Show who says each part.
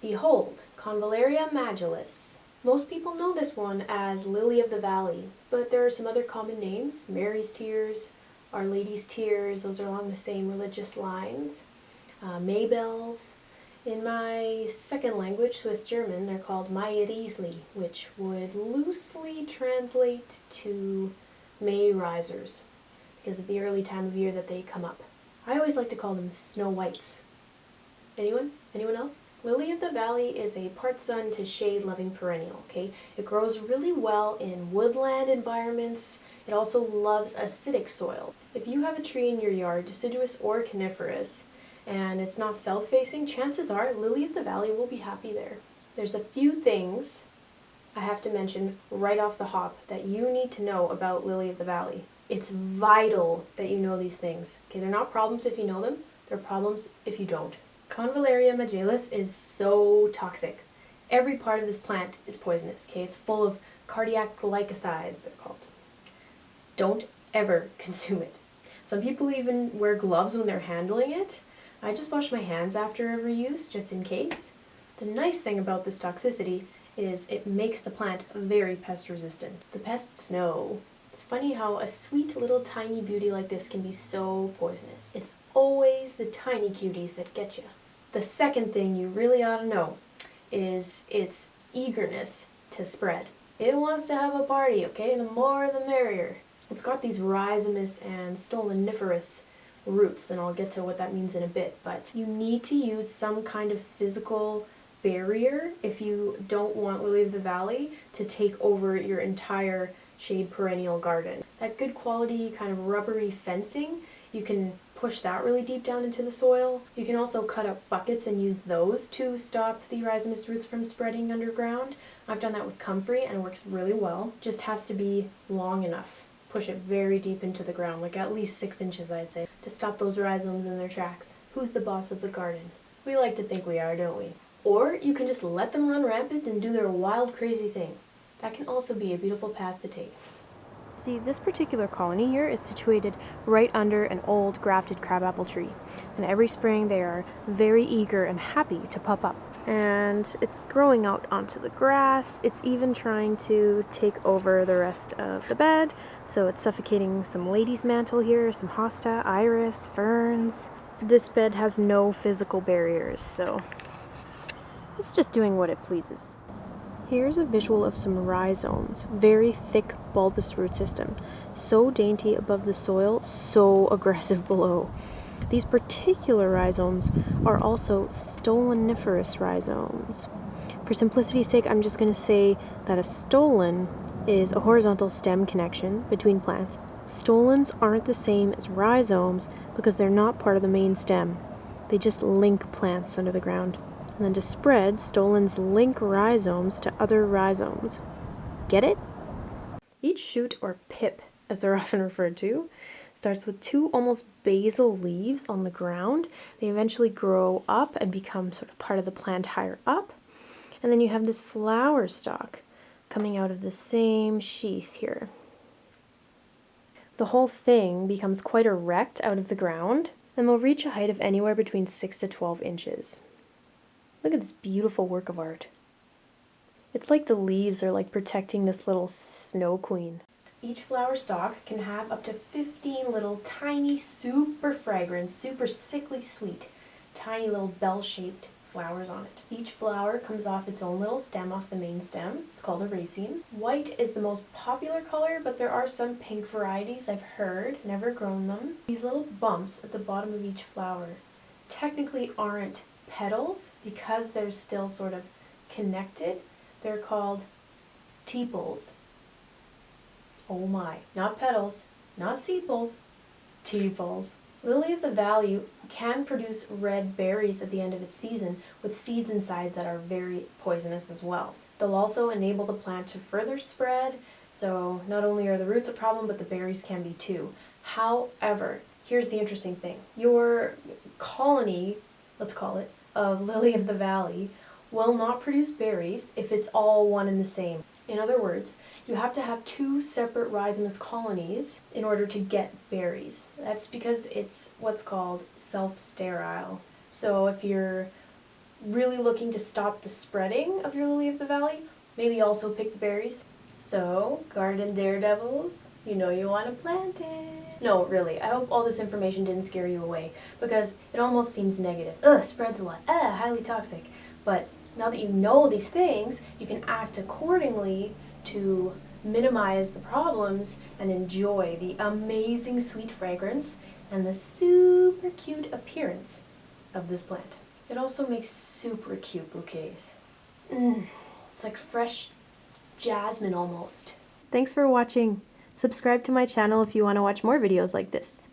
Speaker 1: Behold, Convallaria majalis. Most people know this one as Lily of the Valley, but there are some other common names. Mary's Tears, Our Lady's Tears, those are along the same religious lines. Uh, Maybells. In my second language, Swiss German, they're called Riesli, which would loosely translate to May risers because of the early time of year that they come up. I always like to call them Snow Whites. Anyone? Anyone else? Lily of the Valley is a part sun to shade loving perennial, okay? It grows really well in woodland environments. It also loves acidic soil. If you have a tree in your yard, deciduous or coniferous, and it's not south-facing, chances are Lily of the Valley will be happy there. There's a few things I have to mention right off the hop that you need to know about Lily of the Valley. It's vital that you know these things. Okay, they're not problems if you know them, they're problems if you don't. Convallaria majalis is so toxic. Every part of this plant is poisonous, okay? It's full of cardiac glycosides, they're called. Don't ever consume it. Some people even wear gloves when they're handling it. I just wash my hands after every use, just in case. The nice thing about this toxicity is it makes the plant very pest resistant. The pests know. It's funny how a sweet little tiny beauty like this can be so poisonous. It's always the tiny cuties that get you. The second thing you really ought to know is its eagerness to spread. It wants to have a party, okay? The more the merrier. It's got these rhizomous and stoloniferous roots, and I'll get to what that means in a bit, but you need to use some kind of physical barrier if you don't want Lily of the Valley to take over your entire shade perennial garden. That good quality kind of rubbery fencing, you can push that really deep down into the soil. You can also cut up buckets and use those to stop the rhizomous roots from spreading underground. I've done that with comfrey and it works really well. Just has to be long enough. Push it very deep into the ground, like at least six inches I'd say, to stop those rhizomes in their tracks. Who's the boss of the garden? We like to think we are, don't we? Or you can just let them run rampant and do their wild crazy thing. That can also be a beautiful path to take. See, this particular colony here is situated right under an old grafted crabapple tree. And every spring they are very eager and happy to pop up. And it's growing out onto the grass. It's even trying to take over the rest of the bed. So it's suffocating some lady's mantle here, some hosta, iris, ferns. This bed has no physical barriers, so it's just doing what it pleases. Here's a visual of some rhizomes, very thick bulbous root system, so dainty above the soil, so aggressive below. These particular rhizomes are also stoloniferous rhizomes. For simplicity's sake, I'm just going to say that a stolon is a horizontal stem connection between plants. Stolons aren't the same as rhizomes because they're not part of the main stem. They just link plants under the ground and then to spread, stolons link rhizomes to other rhizomes. Get it? Each shoot, or pip as they're often referred to, starts with two almost basal leaves on the ground. They eventually grow up and become sort of part of the plant higher up. And then you have this flower stalk coming out of the same sheath here. The whole thing becomes quite erect out of the ground and will reach a height of anywhere between 6 to 12 inches. Look at this beautiful work of art. It's like the leaves are like protecting this little snow queen. Each flower stalk can have up to 15 little tiny, super fragrant, super sickly sweet, tiny little bell-shaped flowers on it. Each flower comes off its own little stem off the main stem. It's called a raceme. White is the most popular color, but there are some pink varieties I've heard, never grown them. These little bumps at the bottom of each flower technically aren't petals, because they're still sort of connected, they're called tepals. Oh my, not petals, not sepals, tepals. Lily of the Valley can produce red berries at the end of its season with seeds inside that are very poisonous as well. They'll also enable the plant to further spread, so not only are the roots a problem, but the berries can be too. However, here's the interesting thing. Your colony, let's call it, of lily of the valley will not produce berries if it's all one and the same. In other words, you have to have two separate rhizomous colonies in order to get berries. That's because it's what's called self-sterile. So if you're really looking to stop the spreading of your lily of the valley, maybe also pick the berries. So, garden daredevils, you know you want to plant it. No, really, I hope all this information didn't scare you away because it almost seems negative. Ugh, spreads a lot. Ugh, highly toxic. But now that you know these things, you can act accordingly to minimize the problems and enjoy the amazing sweet fragrance and the super cute appearance of this plant. It also makes super cute bouquets. Mm, it's like fresh jasmine almost. Thanks for watching. Subscribe to my channel if you want to watch more videos like this.